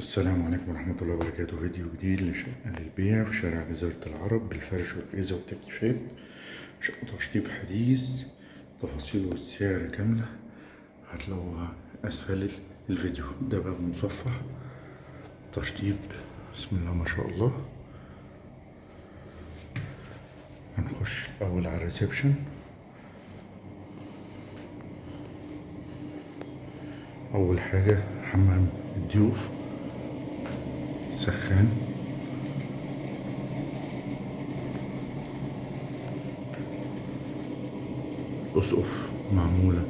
السلام عليكم ورحمة الله وبركاته. فيديو جديد لشقة للبيع في شارع جزيرة العرب بالفرش والأجهزة والتكييفات. شقة تشطيب حديث تفاصيل والسعر كاملة. هتلاقوها أسفل الفيديو. ده باب مصفح. تشطيب. بسم الله ما شاء الله. هنخش أول على الريسبشن. أول حاجة حمام الضيوف. سخان أسقف معمولة.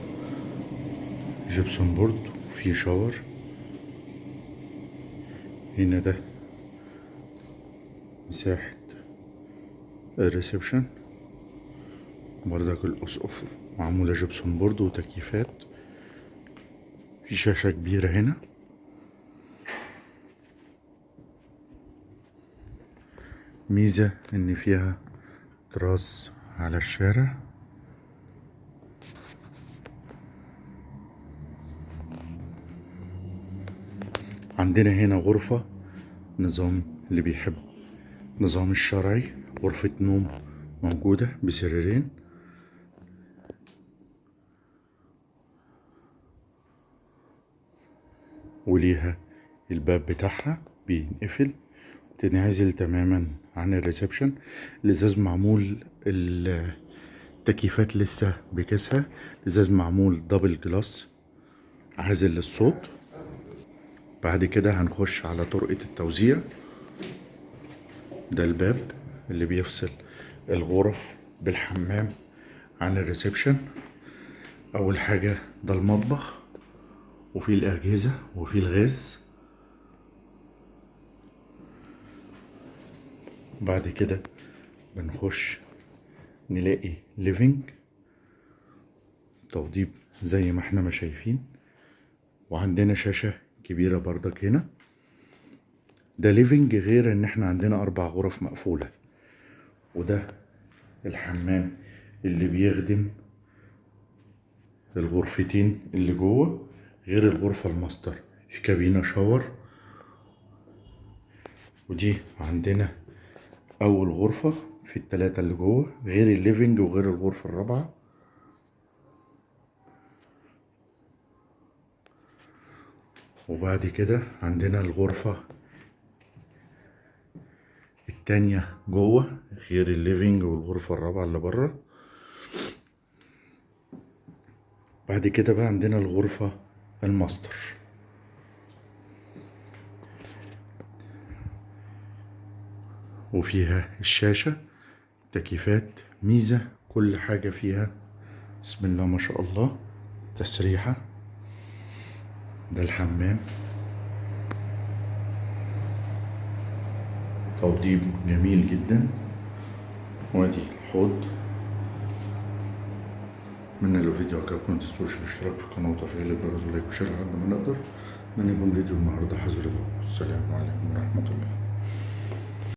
gypsum board وفي shower. هنا ده. مساحة ال reception. بردك الأسقف معمولة جبسون بورد وتكييفات. في شاشة كبيرة هنا. ميزة إن فيها تراس على الشارع. عندنا هنا غرفة نظام اللي بيحب نظام الشرعي غرفة نوم موجودة بسريرين. وليها الباب بتاعها بينقفل تنعزل تماما عن ال reception الازاز معمول التكييفات لسه بكيسها الازاز معمول double glass عازل للصوت. بعد كده هنخش على طرقة التوزيع. ده الباب اللي بيفصل الغرف بالحمام عن ال reception. أول حاجة ده المطبخ وفي الأجهزة وفي الغاز. بعد كده بنخش نلاقي living توضيب زي ما إحنا ما شايفين وعندنا شاشة كبيرة بردك هنا. ده living غير إن إحنا عندنا أربع غرف مقفولة. وده الحمام اللي بيخدم الغرفتين اللي جوه غير الغرفة الماستر في كابينة shower ودي عندنا أول غرفة في التلاتة اللي جوه غير ال living وغير الغرفة الرابعة. وبعد كده عندنا الغرفة التانية جوه غير ال living والغرفة الرابعة اللي بره. بعد كده بقى عندنا الغرفة الماستر. وفيها الشاشة تكييفات ميزة كل حاجة فيها. بسم الله ما شاء الله. تسريحة. ده الحمام. توضيب جميل جدا. وادي الحوض. من لو الفيديو عجبكم متنسوش الاشتراك في القناة وتفعيل الجرس ولايك وشير لحد ما نقدر. من يكون فيديو النهارده حظر السلام عليكم ورحمة الله.